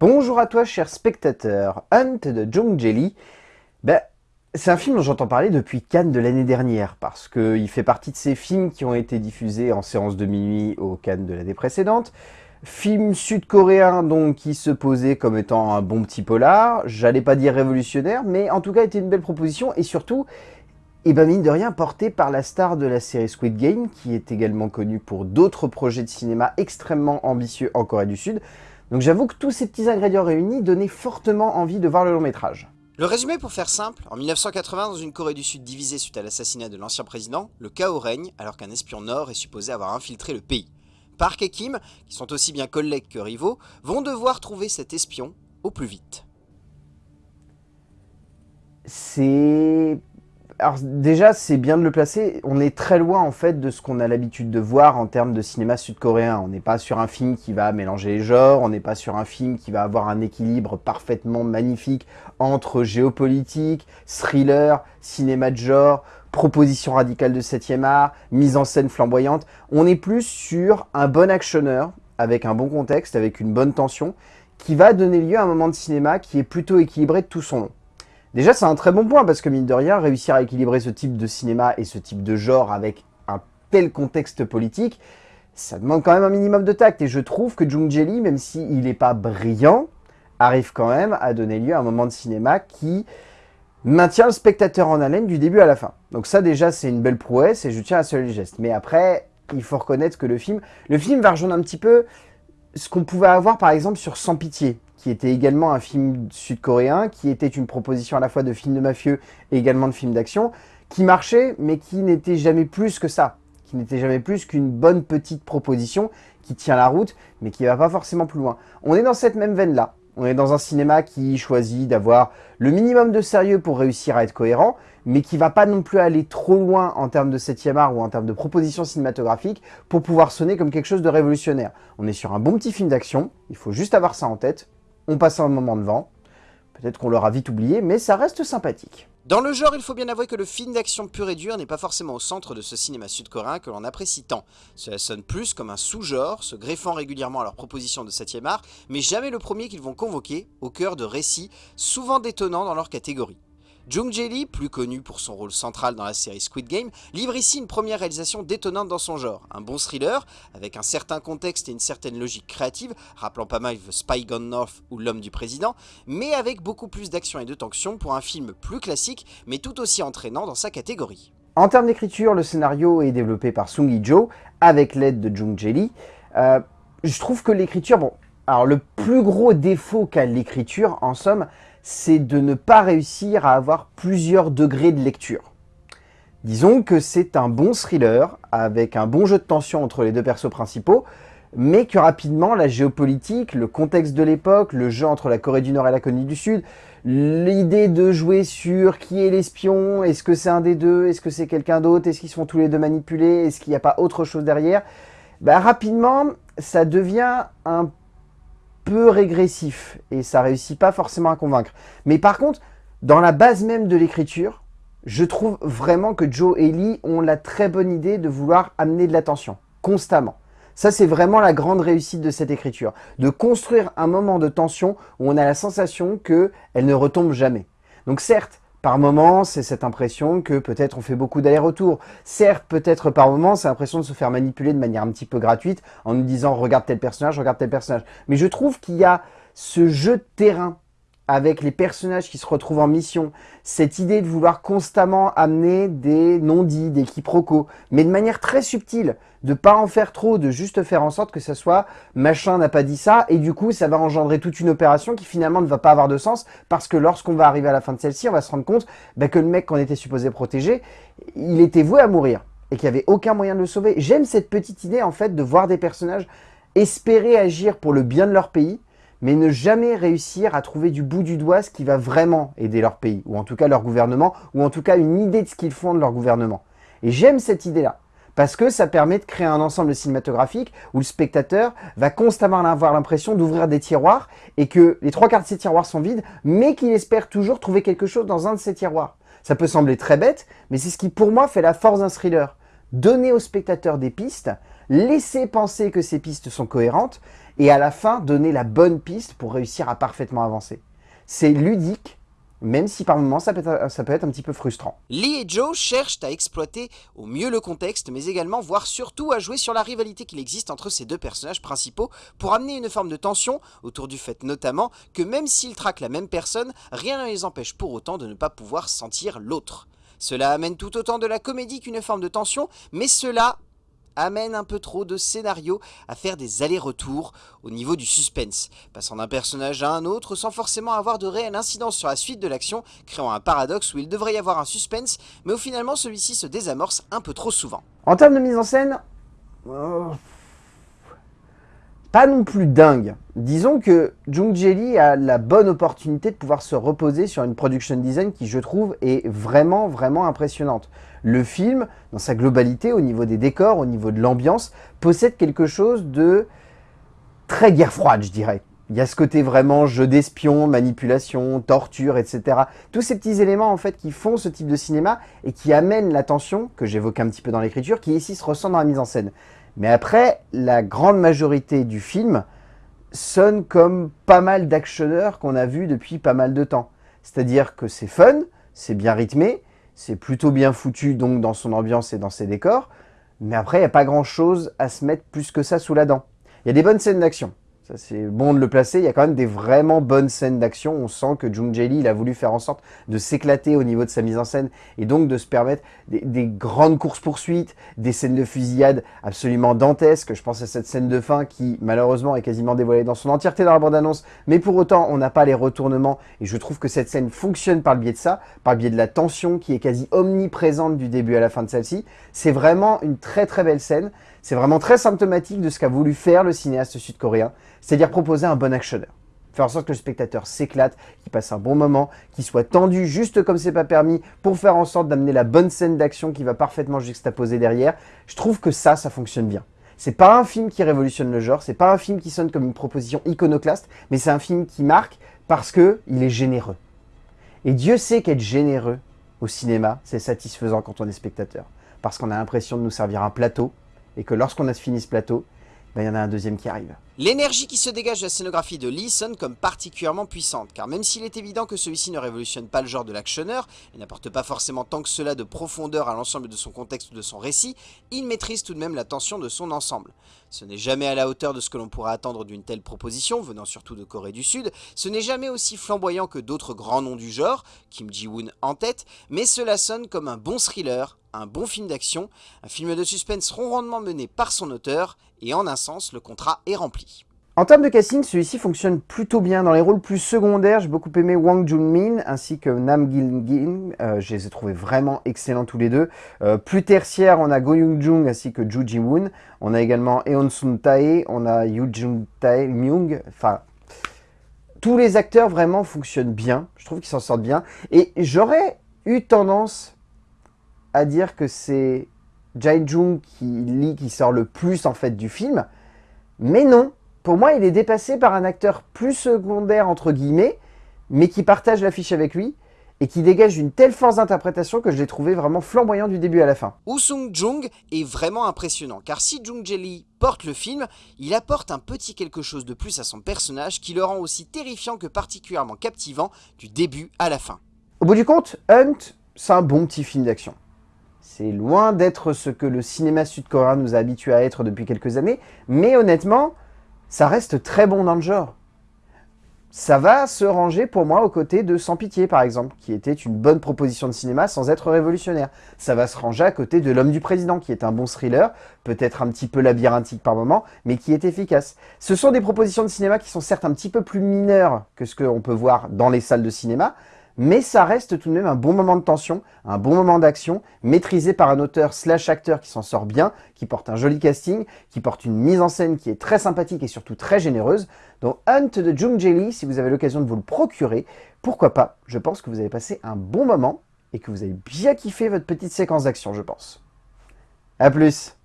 Bonjour à toi, cher spectateur. Hunt de Jung Jelly. Ben, c'est un film dont j'entends parler depuis Cannes de l'année dernière, parce qu'il fait partie de ces films qui ont été diffusés en séance de minuit au Cannes de l'année précédente. Film sud-coréen donc qui se posait comme étant un bon petit polar, j'allais pas dire révolutionnaire, mais en tout cas était une belle proposition et surtout, et eh ben mine de rien, porté par la star de la série Squid Game, qui est également connue pour d'autres projets de cinéma extrêmement ambitieux en Corée du Sud. Donc j'avoue que tous ces petits ingrédients réunis donnaient fortement envie de voir le long métrage. Le résumé pour faire simple, en 1980, dans une Corée du Sud divisée suite à l'assassinat de l'ancien président, le chaos règne alors qu'un espion nord est supposé avoir infiltré le pays. Park et Kim, qui sont aussi bien collègues que rivaux, vont devoir trouver cet espion au plus vite. C'est alors déjà, c'est bien de le placer. On est très loin en fait de ce qu'on a l'habitude de voir en termes de cinéma sud-coréen. On n'est pas sur un film qui va mélanger les genres, on n'est pas sur un film qui va avoir un équilibre parfaitement magnifique entre géopolitique, thriller, cinéma de genre, proposition radicale de 7e art, mise en scène flamboyante. On est plus sur un bon actionneur, avec un bon contexte, avec une bonne tension, qui va donner lieu à un moment de cinéma qui est plutôt équilibré de tout son long. Déjà, c'est un très bon point, parce que mine de rien, réussir à équilibrer ce type de cinéma et ce type de genre avec un tel contexte politique, ça demande quand même un minimum de tact. Et je trouve que Jung Jelly, même s'il n'est pas brillant, arrive quand même à donner lieu à un moment de cinéma qui maintient le spectateur en haleine du début à la fin. Donc ça déjà c'est une belle prouesse et je tiens à le geste. Mais après, il faut reconnaître que le film, le film va rejoindre un petit peu ce qu'on pouvait avoir par exemple sur Sans Pitié, qui était également un film sud-coréen, qui était une proposition à la fois de film de mafieux et également de film d'action, qui marchait, mais qui n'était jamais plus que ça, qui n'était jamais plus qu'une bonne petite proposition qui tient la route, mais qui va pas forcément plus loin. On est dans cette même veine-là. On est dans un cinéma qui choisit d'avoir le minimum de sérieux pour réussir à être cohérent, mais qui va pas non plus aller trop loin en termes de 7e art ou en termes de proposition cinématographique pour pouvoir sonner comme quelque chose de révolutionnaire. On est sur un bon petit film d'action, il faut juste avoir ça en tête, on passe un moment devant. Peut-être qu'on l'aura vite oublié, mais ça reste sympathique. Dans le genre, il faut bien avouer que le film d'action pur et dur n'est pas forcément au centre de ce cinéma sud-coréen que l'on apprécie tant. Cela sonne plus comme un sous-genre, se greffant régulièrement à leur proposition de 7ème art, mais jamais le premier qu'ils vont convoquer, au cœur de récits souvent détonnants dans leur catégorie. Jung Jae-lee, plus connu pour son rôle central dans la série Squid Game, livre ici une première réalisation détonnante dans son genre. Un bon thriller, avec un certain contexte et une certaine logique créative, rappelant pas mal The Spy Gone North ou L'homme du président, mais avec beaucoup plus d'action et de tension pour un film plus classique, mais tout aussi entraînant dans sa catégorie. En termes d'écriture, le scénario est développé par Sung Hee-jo, avec l'aide de Jung Jae-lee. Euh, je trouve que l'écriture, alors le plus gros défaut qu'a l'écriture, en somme, c'est de ne pas réussir à avoir plusieurs degrés de lecture. Disons que c'est un bon thriller, avec un bon jeu de tension entre les deux persos principaux, mais que rapidement la géopolitique, le contexte de l'époque, le jeu entre la Corée du Nord et la Corée du Sud, l'idée de jouer sur qui est l'espion, est-ce que c'est un des deux, est-ce que c'est quelqu'un d'autre, est-ce qu'ils sont tous les deux manipulés, est-ce qu'il n'y a pas autre chose derrière, bah, rapidement ça devient un peu régressif et ça réussit pas forcément à convaincre. Mais par contre, dans la base même de l'écriture, je trouve vraiment que Joe et Lee ont la très bonne idée de vouloir amener de l'attention, constamment. Ça, c'est vraiment la grande réussite de cette écriture. De construire un moment de tension où on a la sensation qu'elle ne retombe jamais. Donc certes, par moments, c'est cette impression que peut-être on fait beaucoup d'allers-retours. Certes, peut-être par moments, c'est l'impression de se faire manipuler de manière un petit peu gratuite en nous disant « regarde tel personnage, regarde tel personnage ». Mais je trouve qu'il y a ce jeu de terrain avec les personnages qui se retrouvent en mission, cette idée de vouloir constamment amener des non-dits, des quiproquos, mais de manière très subtile, de pas en faire trop, de juste faire en sorte que ça soit « machin n'a pas dit ça » et du coup ça va engendrer toute une opération qui finalement ne va pas avoir de sens parce que lorsqu'on va arriver à la fin de celle-ci, on va se rendre compte bah, que le mec qu'on était supposé protéger, il était voué à mourir et qu'il n'y avait aucun moyen de le sauver. J'aime cette petite idée en fait de voir des personnages espérer agir pour le bien de leur pays, mais ne jamais réussir à trouver du bout du doigt ce qui va vraiment aider leur pays, ou en tout cas leur gouvernement, ou en tout cas une idée de ce qu'ils font de leur gouvernement. Et j'aime cette idée-là, parce que ça permet de créer un ensemble cinématographique où le spectateur va constamment avoir l'impression d'ouvrir des tiroirs, et que les trois quarts de ces tiroirs sont vides, mais qu'il espère toujours trouver quelque chose dans un de ces tiroirs. Ça peut sembler très bête, mais c'est ce qui pour moi fait la force d'un thriller. Donner au spectateur des pistes, laisser penser que ces pistes sont cohérentes, et à la fin donner la bonne piste pour réussir à parfaitement avancer. C'est ludique, même si par moments ça peut, être, un petit peu frustrant. Lee et Joe cherchent à exploiter au mieux le contexte, mais également, voire surtout, à jouer sur la rivalité qu'il existe entre ces deux personnages principaux pour amener une forme de tension, autour du fait notamment que même s'ils traquent la même personne, rien ne les empêche pour autant de ne pas pouvoir sentir l'autre. Cela amène tout autant de la comédie qu'une forme de tension, mais cela amène un peu trop de scénario à faire des allers-retours au niveau du suspense, passant d'un personnage à un autre sans forcément avoir de réelle incidence sur la suite de l'action, créant un paradoxe où il devrait y avoir un suspense, mais où finalement celui-ci se désamorce un peu trop souvent. En termes de mise en scène, euh, pas non plus dingue. Disons que Jung Jelly a la bonne opportunité de pouvoir se reposer sur une production design qui, je trouve, est vraiment, vraiment impressionnante. Le film, dans sa globalité, au niveau des décors, au niveau de l'ambiance, possède quelque chose de très guerre froide, je dirais. Il y a ce côté vraiment jeu d'espion, manipulation, torture, etc. Tous ces petits éléments en fait qui font ce type de cinéma et qui amènent la tension, que j'évoque un petit peu dans l'écriture, qui ici se ressent dans la mise en scène. Mais après, la grande majorité du film sonne comme pas mal d'actionneurs qu'on a vus depuis pas mal de temps. C'est-à-dire que c'est fun, c'est bien rythmé, c'est plutôt bien foutu donc dans son ambiance et dans ses décors, mais après, il n'y a pas grand-chose à se mettre plus que ça sous la dent. Il y a des bonnes scènes d'action, c'est bon de le placer. Il y a quand même des vraiment bonnes scènes d'action. On sent que Jung Jae Lee, il a voulu faire en sorte de s'éclater au niveau de sa mise en scène et donc de se permettre des, grandes courses-poursuites, des scènes de fusillade absolument dantesques. Je pense à cette scène de fin qui, malheureusement, est quasiment dévoilée dans son entièreté dans la bande-annonce. Mais pour autant, on n'a pas les retournements et je trouve que cette scène fonctionne par le biais de ça, par le biais de la tension qui est quasi omniprésente du début à la fin de celle-ci. C'est vraiment une très très belle scène. C'est vraiment très symptomatique de ce qu'a voulu faire le cinéaste sud-coréen, c'est-à-dire proposer un bon actionneur. Faire en sorte que le spectateur s'éclate, qu'il passe un bon moment, qu'il soit tendu juste comme c'est pas permis, pour faire en sorte d'amener la bonne scène d'action qui va parfaitement juxtaposer derrière. Je trouve que ça, ça fonctionne bien. C'est pas un film qui révolutionne le genre, c'est pas un film qui sonne comme une proposition iconoclaste, mais c'est un film qui marque parce que il est généreux. Et Dieu sait qu'être généreux au cinéma, c'est satisfaisant quand on est spectateur. Parce qu'on a l'impression de nous servir un plateau et que lorsqu'on a fini ce plateau, ben, il y en a un deuxième qui arrive. L'énergie qui se dégage de la scénographie de Lee sonne comme particulièrement puissante, car même s'il est évident que celui-ci ne révolutionne pas le genre de l'actionneur, et n'apporte pas forcément tant que cela de profondeur à l'ensemble de son contexte ou de son récit, il maîtrise tout de même la tension de son ensemble. Ce n'est jamais à la hauteur de ce que l'on pourrait attendre d'une telle proposition, venant surtout de Corée du Sud, ce n'est jamais aussi flamboyant que d'autres grands noms du genre, Kim Ji-woon en tête, mais cela sonne comme un bon thriller, un bon film d'action, un film de suspense rondement mené par son auteur, et en un sens, le contrat est rempli. En termes de casting, celui-ci fonctionne plutôt bien. Dans les rôles plus secondaires, j'ai beaucoup aimé Wang Junmin ainsi que Nam Gil-gin. Euh, je les ai trouvés vraiment excellents tous les deux. Euh, plus tertiaire, on a Go Young-jung ainsi que Ju Ji-woon. On a également Eon Sun-tae, on a Yu Jung-tae Myung. Enfin, tous les acteurs vraiment fonctionnent bien. Je trouve qu'ils s'en sortent bien. Et j'aurais eu tendance à dire que c'est Jae Jung qui qui sort le plus en fait du film. Mais non, pour moi, il est dépassé par un acteur plus secondaire, entre guillemets, mais qui partage l'affiche avec lui, et qui dégage une telle force d'interprétation que je l'ai trouvé vraiment flamboyant du début à la fin. Woo Sung Jung est vraiment impressionnant, car si Jung Jelly porte le film, il apporte un petit quelque chose de plus à son personnage qui le rend aussi terrifiant que particulièrement captivant du début à la fin. Au bout du compte, Hunt, c'est un bon petit film d'action. C'est loin d'être ce que le cinéma sud-coréen nous a habitués à être depuis quelques années, mais honnêtement, ça reste très bon dans le genre. Ça va se ranger pour moi aux côtés de Sans Pitié par exemple, qui était une bonne proposition de cinéma sans être révolutionnaire. Ça va se ranger à côté de L'Homme du Président, qui est un bon thriller, peut-être un petit peu labyrinthique par moment, mais qui est efficace. Ce sont des propositions de cinéma qui sont certes un petit peu plus mineures que ce qu'on peut voir dans les salles de cinéma, mais ça reste tout de même un bon moment de tension, un bon moment d'action, maîtrisé par un auteur slash acteur qui s'en sort bien, qui porte un joli casting, qui porte une mise en scène qui est très sympathique et surtout très généreuse. Donc Hunt de Jung Jae si vous avez l'occasion de vous le procurer, pourquoi pas Je pense que vous avez passé un bon moment et que vous avez bien kiffé votre petite séquence d'action, je pense. A plus